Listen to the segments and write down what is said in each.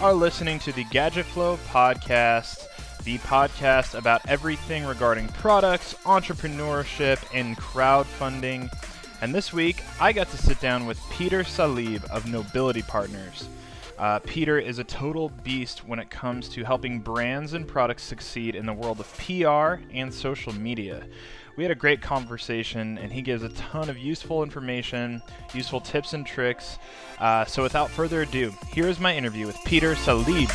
are listening to the Gadget Flow podcast, the podcast about everything regarding products, entrepreneurship, and crowdfunding. And this week, I got to sit down with Peter Salib of Notability Partners. Uh, Peter is a total beast when it comes to helping brands and products succeed in the world of PR and social media. We had a great conversation, and he gives a ton of useful information, useful tips and tricks. Uh, so, without further ado, here is my interview with Peter Salib.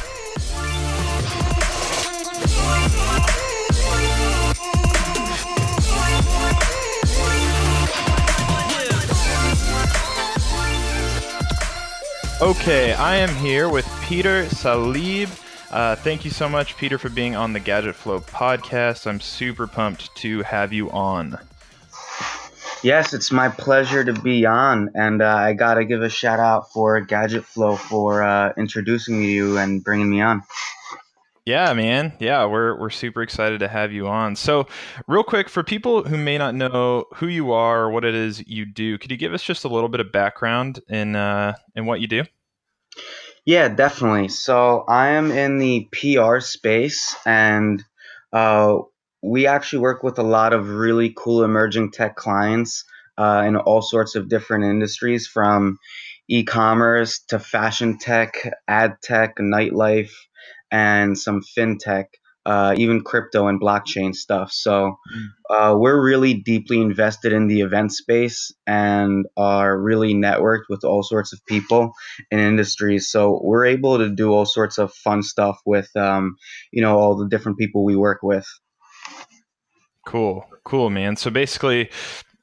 Okay, I am here with Peter Salib. Uh, thank you so much, Peter, for being on the Gadget Flow podcast. I'm super pumped to have you on. Yes, it's my pleasure to be on, and uh, I gotta give a shout out for Gadget Flow for uh, introducing me to you and bringing me on. Yeah, man. Yeah, we're we're super excited to have you on. So, real quick, for people who may not know who you are or what it is you do, could you give us just a little bit of background in uh, in what you do? Yeah, definitely. So I am in the PR space, and uh, we actually work with a lot of really cool emerging tech clients uh, in all sorts of different industries, from e-commerce to fashion tech, ad tech, nightlife and some fintech, uh, even crypto and blockchain stuff. So mm. uh, we're really deeply invested in the event space and are really networked with all sorts of people and industries. So we're able to do all sorts of fun stuff with, um, you know, all the different people we work with. Cool, cool, man. So basically,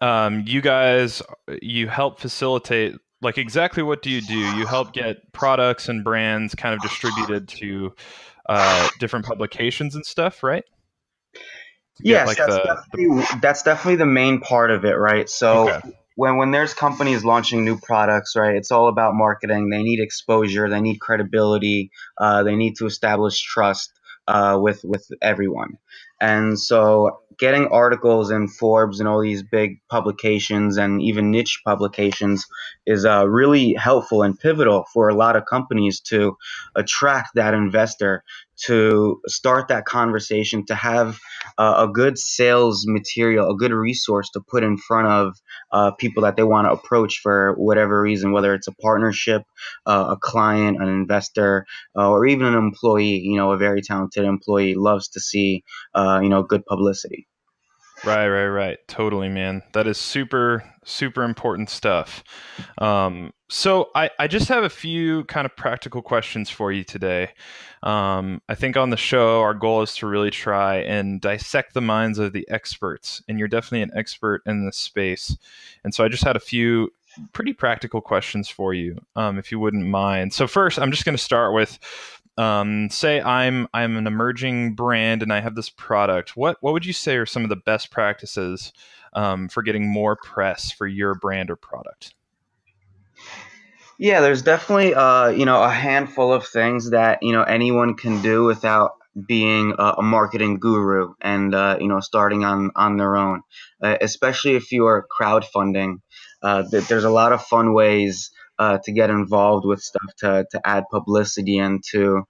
um, you guys, you help facilitate like exactly what do you do? You help get products and brands kind of distributed to uh, different publications and stuff, right? Yes, like that's, the, definitely, the... that's definitely the main part of it, right? So okay. when when there's companies launching new products, right, it's all about marketing. They need exposure, they need credibility, uh, they need to establish trust uh, with with everyone. And so getting articles in Forbes and all these big publications and even niche publications is uh, really helpful and pivotal for a lot of companies to attract that investor to start that conversation, to have uh, a good sales material, a good resource to put in front of uh, people that they want to approach for whatever reason, whether it's a partnership, uh, a client, an investor, uh, or even an employee. You know, a very talented employee loves to see, uh, you know, good publicity. Right, right, right. Totally, man. That is super, super important stuff. Um, so I, I just have a few kind of practical questions for you today. Um, I think on the show, our goal is to really try and dissect the minds of the experts, and you're definitely an expert in this space. And so I just had a few pretty practical questions for you, um, if you wouldn't mind. So first, I'm just going to start with um, say I'm I'm an emerging brand and I have this product. What what would you say are some of the best practices um, for getting more press for your brand or product? Yeah, there's definitely uh, you know a handful of things that you know anyone can do without being a, a marketing guru and uh, you know starting on on their own. Uh, especially if you are crowdfunding, uh, th- there's a lot of fun ways uh, to get involved with stuff to, to add publicity and to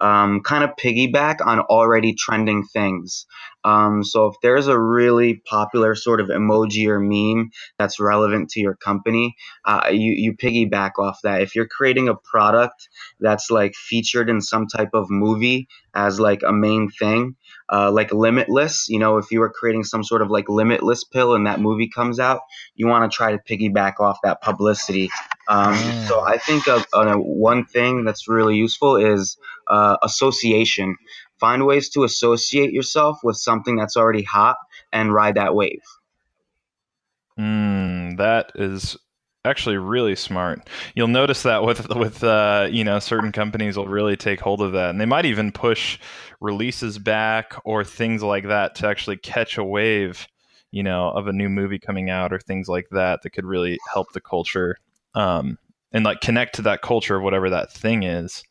um, kind of piggyback on already trending things. Um, so if there's a really popular sort of emoji or meme that's relevant to your company, uh, you, you piggyback off that. If you're creating a product that's like featured in some type of movie as like a main thing, uh, like Limitless, you know, if you were creating some sort of like Limitless pill and that movie comes out, you want to try to piggyback off that publicity. Um, mm. So I think of, uh, one thing that's really useful is uh, association. Find ways to associate yourself with something that's already hot and ride that wave. Mm, that is actually really smart. You'll notice that with with uh, you know certain companies will really take hold of that, and they might even push releases back or things like that to actually catch a wave, you know, of a new movie coming out or things like that that could really help the culture um, and like connect to that culture of whatever that thing is.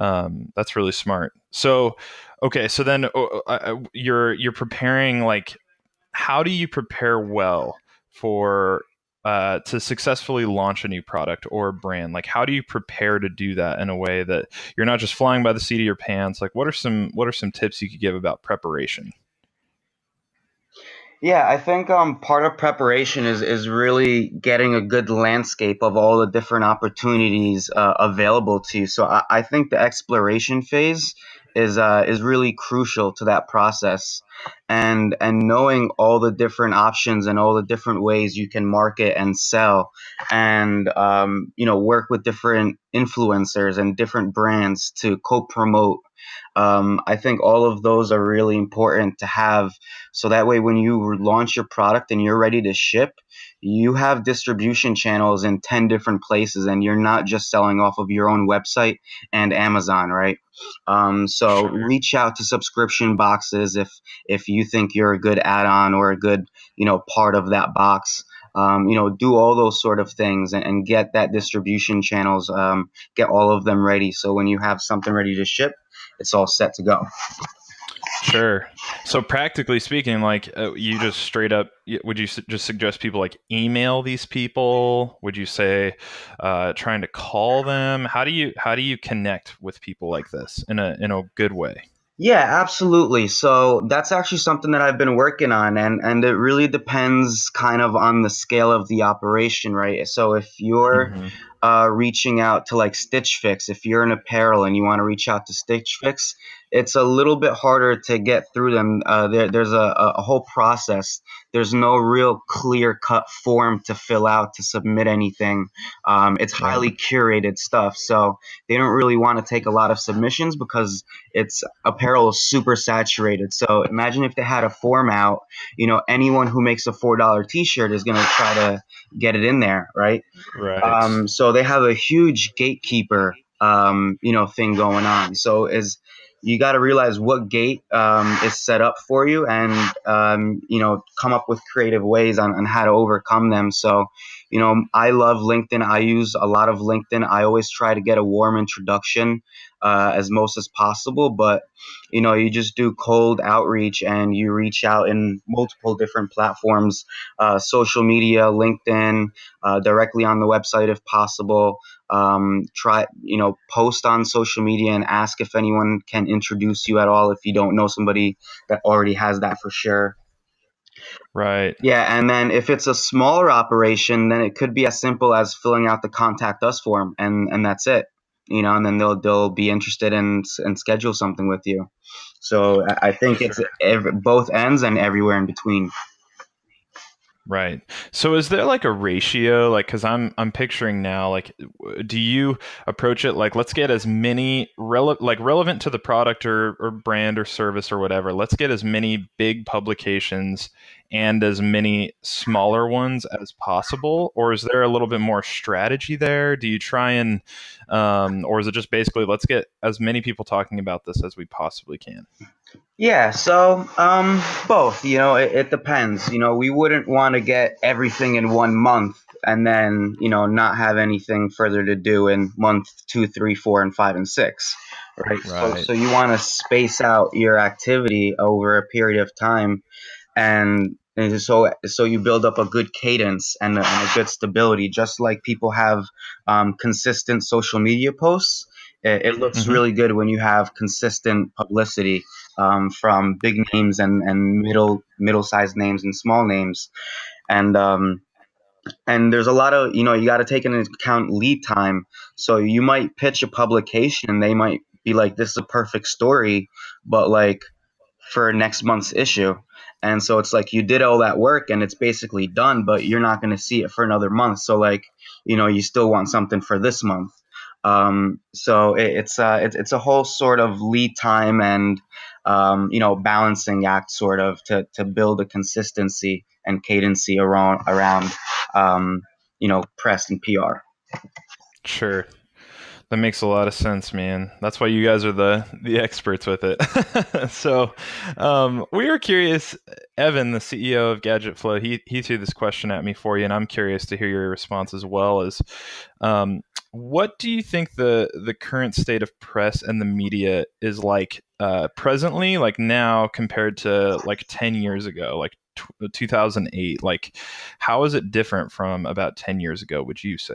Um, that's really smart. So, okay, so then uh, you're you're preparing like, how do you prepare well for uh, to successfully launch a new product or brand? Like, how do you prepare to do that in a way that you're not just flying by the seat of your pants? Like, what are some what are some tips you could give about preparation? Yeah, I think um, part of preparation is is really getting a good landscape of all the different opportunities uh, available to you. So I, I think the exploration phase is uh, is really crucial to that process, and and knowing all the different options and all the different ways you can market and sell, and um, you know work with different influencers and different brands to co-promote um, I think all of those are really important to have. So that way, when you launch your product and you're ready to ship, you have distribution channels in 10 different places and you're not just selling off of your own website and Amazon, right? Um, so reach out to subscription boxes if if you think you're a good add-on or a good you know part of that box. Um, you know, do all those sort of things and, and get that distribution channels, um, get all of them ready. So when you have something ready to ship, it's all set to go. Sure. So practically speaking, like uh, you just straight up, would you su- just suggest people like email these people? Would you say uh, trying to call them? How do you how do you connect with people like this in a in a good way? Yeah, absolutely. So that's actually something that I've been working on, and and it really depends kind of on the scale of the operation, right? So if you're mm-hmm uh, reaching out to like Stitch Fix. If you're in apparel and you want to reach out to Stitch Fix, it's a little bit harder to get through them. Uh, there, there's a, a whole process. There's no real clear cut form to fill out to submit anything. Um, it's highly curated stuff, so they don't really want to take a lot of submissions because it's apparel is super saturated. So imagine if they had a form out. You know, anyone who makes a four dollar T-shirt is going to try to get it in there, right? Right. Um, so they have a huge gatekeeper, um, you know, thing going on. So is you got to realize what gate um, is set up for you and um, you know come up with creative ways on, on how to overcome them so you know i love linkedin. I use a lot of linkedin. I always try to get a warm introduction uh, as most as possible but you know you just do cold outreach and you reach out in multiple different platforms uh, social media linkedin uh, directly on the website if possible. Um, try you know post on social media and ask if anyone can introduce you at all if you don't know somebody that already has that for sure right. Yeah and then if it's a smaller operation then it could be as simple as filling out the contact us form and and that's it you know and then they'll they'll be interested in and schedule something with you. So i think it's every, both ends and everywhere in between Right. So is there like a ratio like cuz I'm I'm picturing now like do you approach it like let's get as many rele- like relevant to the product or or brand or service or whatever. Let's get as many big publications and as many smaller ones as possible or is there a little bit more strategy there? Do you try and um or is it just basically let's get as many people talking about this as we possibly can? Yeah, so um, both. You know, it, it depends. You know, we wouldn't want to get everything in one month and then you know not have anything further to do in month two, three, four, and five and six, right? right. So, so you want to space out your activity over a period of time, and, and so so you build up a good cadence and a, and a good stability, just like people have um, consistent social media posts. It, it looks mm-hmm. really good when you have consistent publicity um, from big names and, and middle middle sized names and small names, and um, and there's a lot of you know you got to take into account lead time. So you might pitch a publication, they might be like, "This is a perfect story," but like for next month's issue. And so it's like you did all that work and it's basically done, but you're not going to see it for another month. So like, you know, you still want something for this month. Um, so it, it's uh, it, it's a whole sort of lead time and um, you know balancing act sort of to to build a consistency and cadency around around um, you know press and PR. Sure. That makes a lot of sense, man. That's why you guys are the the experts with it. so, um, we were curious. Evan, the CEO of Gadget Flow, he he threw this question at me for you, and I'm curious to hear your response as well. As um, what do you think the the current state of press and the media is like uh, presently, like now compared to like ten years ago, like t- 2008? Like, how is it different from about ten years ago? Would you say?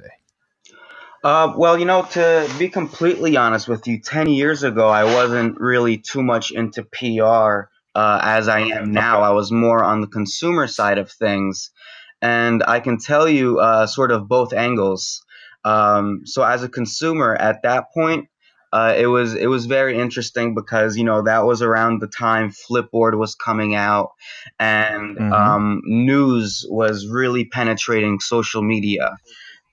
Uh, well, you know, to be completely honest with you, 10 years ago, I wasn't really too much into PR uh, as I am now. I was more on the consumer side of things. And I can tell you uh, sort of both angles. Um, so, as a consumer at that point, uh, it was it was very interesting because you know that was around the time Flipboard was coming out, and Mm-hmm. um, news was really penetrating social media.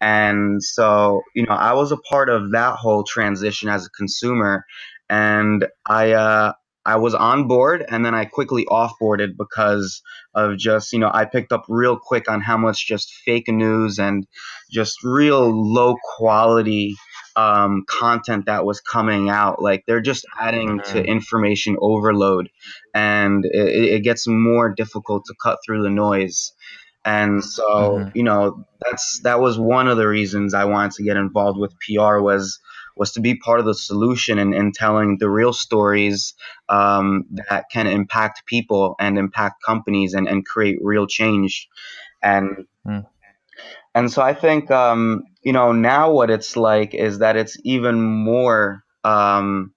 And so, you know, I was a part of that whole transition as a consumer, and I uh, I was on board, and then I quickly offboarded because of just you know I picked up real quick on how much just fake news and just real low quality um, content that was coming out. Like they're just adding to Mm-hmm. information overload, and it, it gets more difficult to cut through the noise. And so, Mm-hmm. you know, that's that was one of the reasons I wanted to get involved with PR was was to be part of the solution and, and telling the real stories um, that can impact people and impact companies and, and create real change. And and so I think um, you know now what it's like is that it's even more um,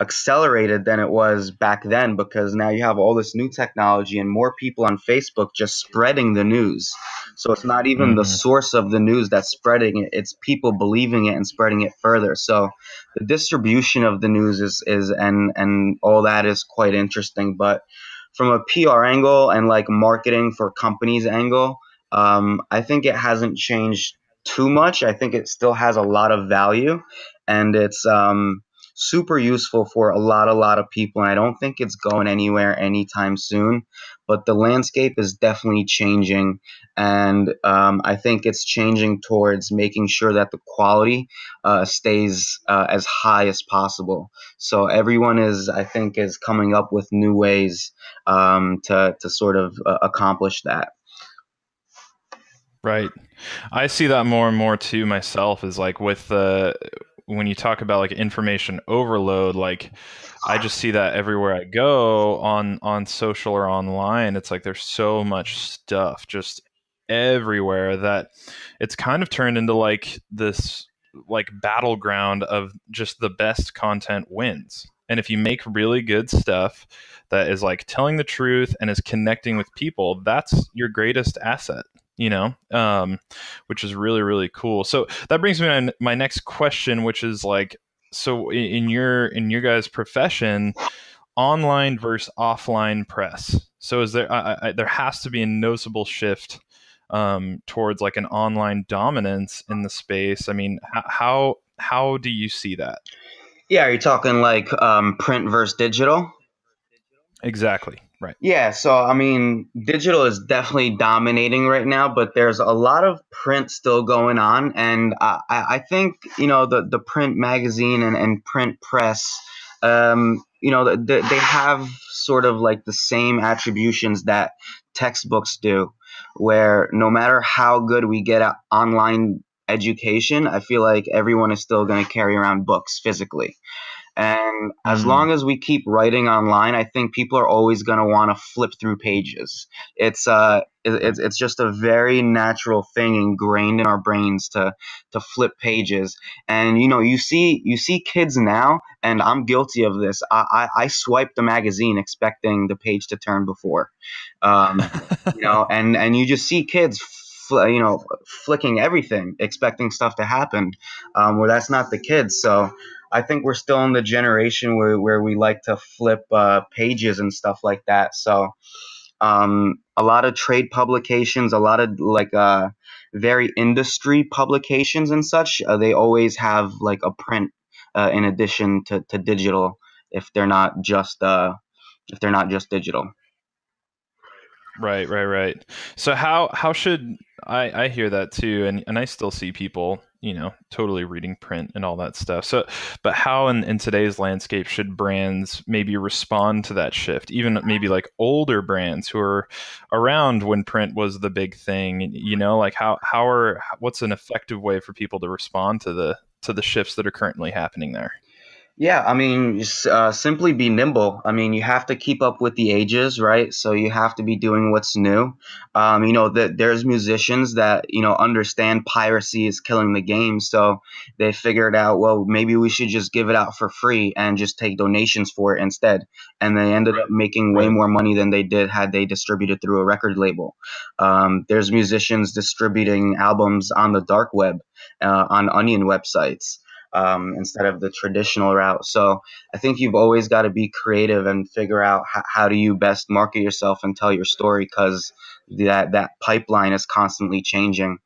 accelerated than it was back then because now you have all this new technology and more people on Facebook just spreading the news. So it's not even the Mm-hmm. source of the news that's spreading it, it's people believing it and spreading it further. So the distribution of the news is is and and all that is quite interesting, but from a PR angle and like marketing for companies angle, um, I think it hasn't changed too much. I think it still has a lot of value and it's um super useful for a lot, a lot of people. And I don't think it's going anywhere anytime soon. But the landscape is definitely changing, and um, I think it's changing towards making sure that the quality uh, stays uh, as high as possible. So everyone is, I think, is coming up with new ways um, to to sort of uh, accomplish that. Right. I see that more and more too myself is like with the when you talk about like information overload, like I just see that everywhere I go on on social or online. It's like there's so much stuff just everywhere that it's kind of turned into like this like battleground of just the best content wins. And if you make really good stuff that is like telling the truth and is connecting with people, that's your greatest asset you know, um, which is really really cool. So that brings me to my next question, which is like, so in your in your guys' profession, online versus offline press. So is there I, I, there has to be a noticeable shift um, towards like an online dominance in the space. I mean, how how do you see that Yeah, are you talking like um, print versus digital? exactly? Right. Yeah, so I mean, digital is definitely dominating right now, but there's a lot of print still going on, and I, I think you know the the print magazine and, and print press, um, you know, they, they have sort of like the same attributions that textbooks do, where no matter how good we get at online education, I feel like everyone is still going to carry around books physically. And as Mm, long as we keep writing online, I think people are always going to want to flip through pages. It's uh, it- it's it's just a very natural thing ingrained in our brains to to flip pages. And you know, you see you see kids now, and I'm guilty of this. I I, I swipe the magazine expecting the page to turn before, um, you know, and and you just see kids. You know, flicking everything, expecting stuff to happen, um, where that's not the kids. So, I think we're still in the generation where, where we like to flip uh, pages and stuff like that. So um, a lot of trade publications, a lot of like uh, very industry publications and such, uh, they always have like a print uh, in addition to, to digital if they're not just uh, if they're not just digital. Right, right, right. So how how should I I hear that too, and and I still see people you know totally reading print and all that stuff. So but how in, in today's landscape should brands maybe respond to that shift? Even maybe like older brands who are around when print was the big thing you know like how how are what's an effective way for people to respond to the to the shifts that are currently happening there Yeah, I mean, s- uh, simply be nimble. I mean, you have to keep up with the ages, right? So you have to be doing what's new. Um, you know, that there's musicians that you know understand piracy is killing the game, so they figured out, well, maybe we should just give it out for free and just take donations for it instead. And they ended up making way right more money than they did had they distributed through a record label. Um, there's musicians distributing albums on the dark web, uh, on Onion websites um, instead of the traditional route. So I think you've always got to be creative and figure out h- how do you best market yourself and tell your story because that that pipeline is constantly changing.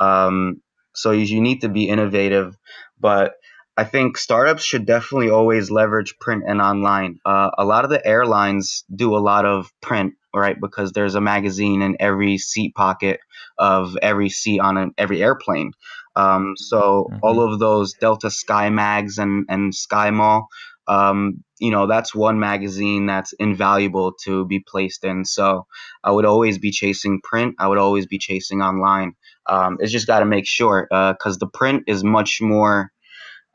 Um, so you, you need to be innovative, but I think startups should definitely always leverage print and online. Uh, a lot of the airlines do a lot of print, right? Because there's a magazine in every seat pocket of every seat on an, every airplane. Um, so all hmm of those Delta Sky Mags and and Sky Mall, um, you know, that's one magazine that's invaluable to be placed in. So I would always be chasing print. I would always be chasing online. Um, it's just got to make sure because the print is much more,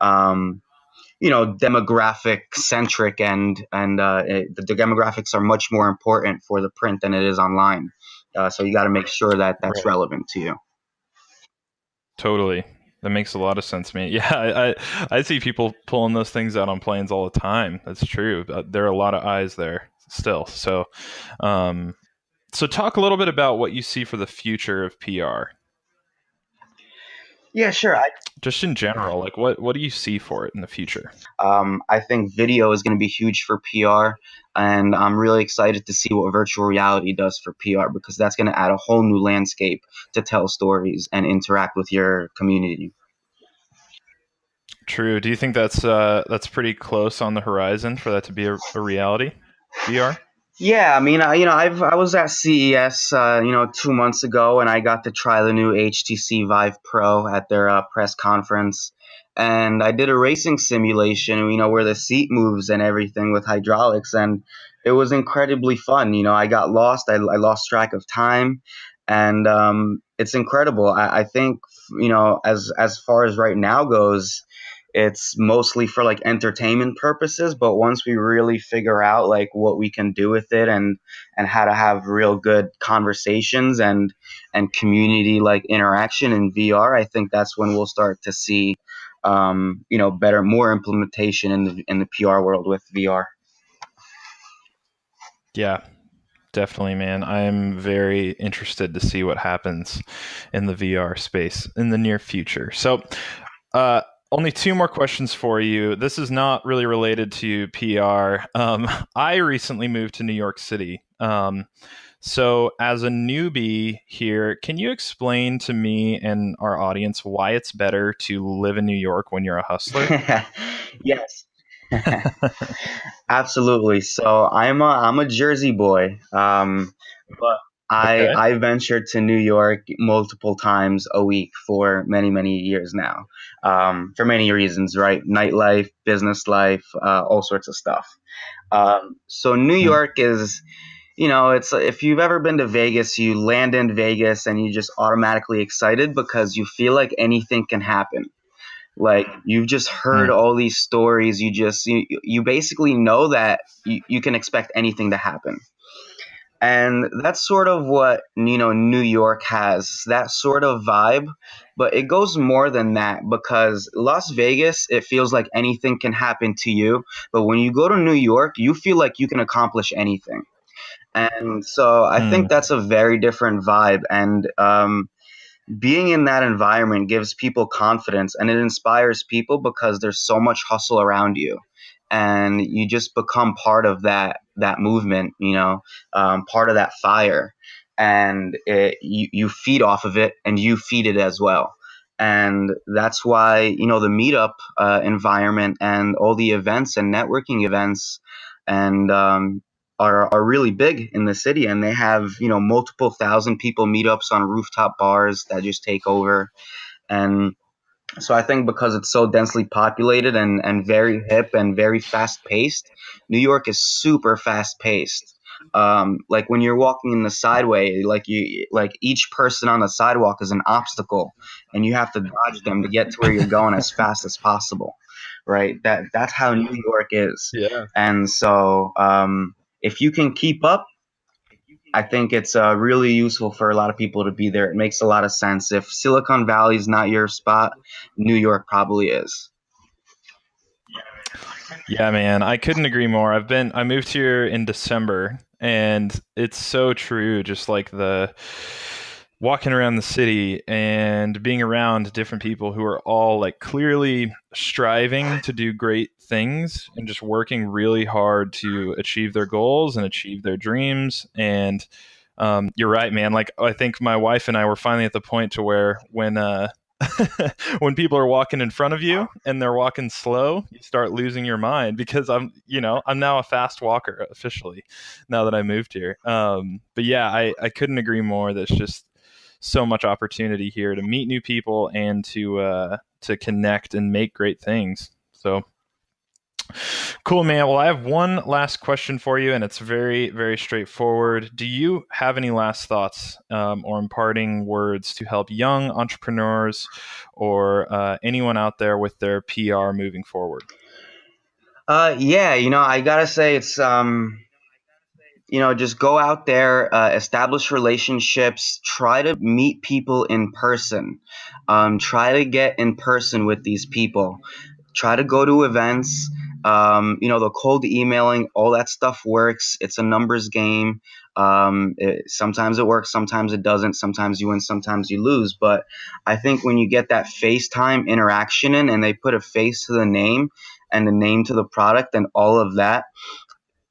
um, you know, demographic centric, and and uh, it, the demographics are much more important for the print than it is online. Uh, so you got to make sure that that's right. relevant to you. totally. That makes a lot of sense man. Yeah I, I i see people pulling those things out on planes all the time. That's true. Uh, there are a lot of eyes there still. So um so talk a little bit about what you see for the future of pr Yeah, sure. I just in general like what what do you see for it in the future um, I think video is going to be huge for PR, and I'm really excited to see what virtual reality does for PR because that's going to add a whole new landscape to tell stories and interact with your community. true do you think that's uh that's pretty close on the horizon for that to be a, a reality vr Yeah, I mean, I, you know, I've I was at CES, uh, you know, two months ago, and I got to try the new HTC Vive Pro at their uh, press conference, and I did a racing simulation, you know, where the seat moves and everything with hydraulics, and it was incredibly fun. You know, I got lost, I, I lost track of time, and um, it's incredible. I, I think, you know, as as far as right now goes it's mostly for like entertainment purposes but once we really figure out like what we can do with it and and how to have real good conversations and and community like interaction in VR I think that's when we'll start to see um you know better more implementation in the in the PR world with VR yeah definitely man. I'm very interested to see what happens in the vr space in the near future. So Uh, only two more questions for you. This is not really related to PR. Um, I recently moved to New York City. Um, so, as a newbie here, can you explain to me and our audience why it's better to live in New York when you're a hustler? yes Absolutely. So I'm a I'm a Jersey boy, um, but I Okay. I venture to New York multiple times a week for many many years now, um, for many reasons, right? Nightlife, business life, uh, all sorts of stuff. Um, so New Mm, York is, you know, it's if you've ever been to Vegas, you land in Vegas and you just automatically excited because you feel like anything can happen like you've just heard mm, all these stories you just you, you basically know that you, you can expect anything to happen and that's sort of what you know new york has that sort of vibe. But it goes more than that because las vegas it feels like anything can happen to you. But when you go to new york you feel like you can accomplish anything. And so i think mm, that's a very different vibe. And um, being in that environment gives people confidence and it inspires people because there's so much hustle around you and you just become part of that that movement you know um, part of that fire. And it, you, you feed off of it and you feed it as well. And that's why you know the meetup uh, environment and all the events and networking events and um, are, are really big in the city. And they have you know multiple thousand people meetups on rooftop bars that just take over. And So I think because it's so densely populated and, and very hip and very fast paced, New York is super fast paced. Um, like when you're walking in the sideway, like you like each person on the sidewalk is an obstacle, and you have to dodge them to get to where you're going as fast as possible. Right? That that's how New York is. Yeah. And so um, if you can keep up, I think it's uh, really useful for a lot of people to be there. It makes a lot of sense. If Silicon Valley is not your spot, New York probably is. Yeah, man, I couldn't agree more. I've been I moved here in December and it's so true just like the walking around the city and being around different people who are all like clearly striving to do great things and just working really hard to achieve their goals and achieve their dreams and um, you're right man like i think my wife and i were finally at the point to where when uh, when people are walking in front of you and they're walking slow, you start losing your mind because I'm, you know, I'm now a fast walker officially now that I moved here. Um, but yeah, I, I couldn't agree more. That's just so much opportunity here to meet new people and to uh, to connect and make great things. So Cool, man. Well, I have one last question for you, and it's very, very straightforward. Do you have any last thoughts um, or imparting words to help young entrepreneurs or uh, anyone out there with their PR moving forward? Uh, yeah, you know, I gotta say it's um, you know, just go out there, uh, establish relationships, try to meet people in person, um, try to get in person with these people, try to go to events um, you know, the cold emailing, all that stuff works. It's a numbers game. Um, it, sometimes it works, sometimes it doesn't. Sometimes you win, sometimes you lose. But I think when you get that FaceTime interaction in and they put a face to the name and the name to the product and all of that,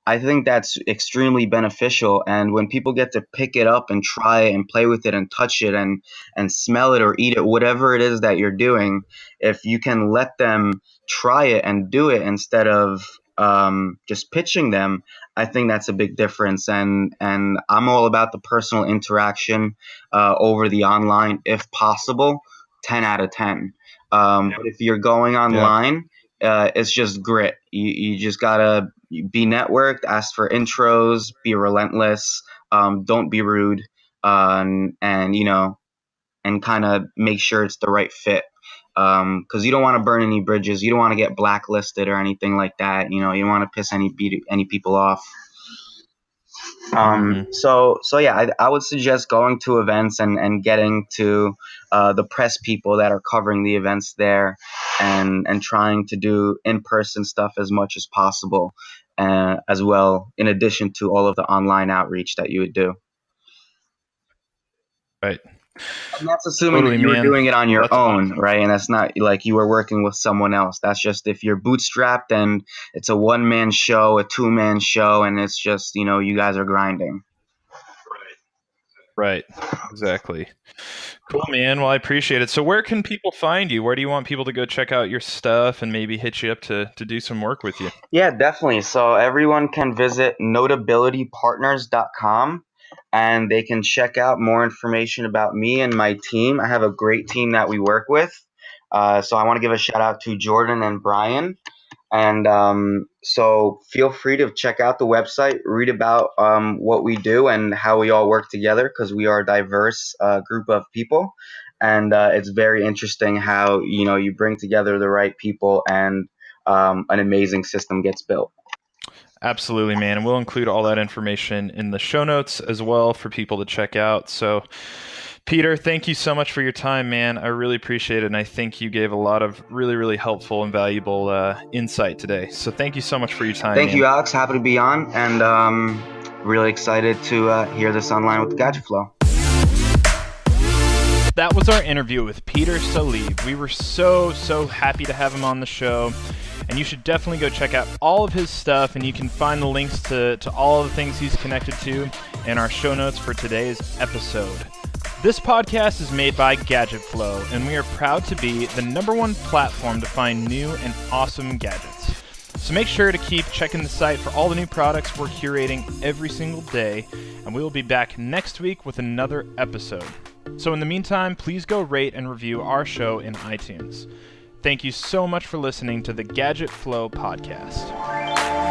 I think that's extremely beneficial. And when people get to pick it up and try it and play with it and touch it and and smell it or eat it, whatever it is that you're doing, if you can let them try it and do it instead of um, just pitching them, I think that's a big difference. And and I'm all about the personal interaction uh, over the online, if possible. Ten out of ten. Um, but if you're going online, yeah. uh, it's just grit. You you just gotta be networked, ask for intros, be relentless, um, don't be rude, um, and you know, and kind of make sure it's the right fit because um, you don't want to burn any bridges. You don't want to get blacklisted or anything like that. You know, you don't want to piss any any people off. Um, mm-hmm. so so yeah, I, I, would suggest going to events and, and getting to uh, the press people that are covering the events there, and and trying to do in person stuff as much as possible, uh, as well. In addition to all of the online outreach that you would do. Right. And that's assuming totally, that you were doing it on your that's own, awesome. right? And that's not like you were working with someone else. That's just if you're bootstrapped and it's a one man show, a two man show, and it's just, you know, you guys are grinding. Right. Exactly. Cool, man. Well, I appreciate it. So, where can people find you? Where do you want people to go check out your stuff and maybe hit you up to, to do some work with you? Yeah, definitely. So, everyone can visit notabilitypartners.com and they can check out more information about me and my team. I have a great team that we work with. Uh, so I want to give a shout out to Jordan and Brian. And um, so feel free to check out the website, read about um, what we do and how we all work together because we are a diverse uh, group of people. And uh, it's very interesting how you know you bring together the right people and um, an amazing system gets built. Absolutely, man. And we'll include all that information in the show notes as well for people to check out. So, Peter, thank you so much for your time, man. I really appreciate it. And I think you gave a lot of really, really helpful and valuable uh, insight today. So, thank you so much for your time. Thank man. you, Alex. Happy to be on. And um, really excited to uh, hear this online with the Gadget Flow. That was our interview with Peter Salib. We were so, so happy to have him on the show and you should definitely go check out all of his stuff and you can find the links to, to all of the things he's connected to in our show notes for today's episode. This podcast is made by Gadget Flow, and we are proud to be the number one platform to find new and awesome gadgets. So make sure to keep checking the site for all the new products we're curating every single day, and we will be back next week with another episode. So, in the meantime, please go rate and review our show in iTunes. Thank you so much for listening to the Gadget Flow podcast.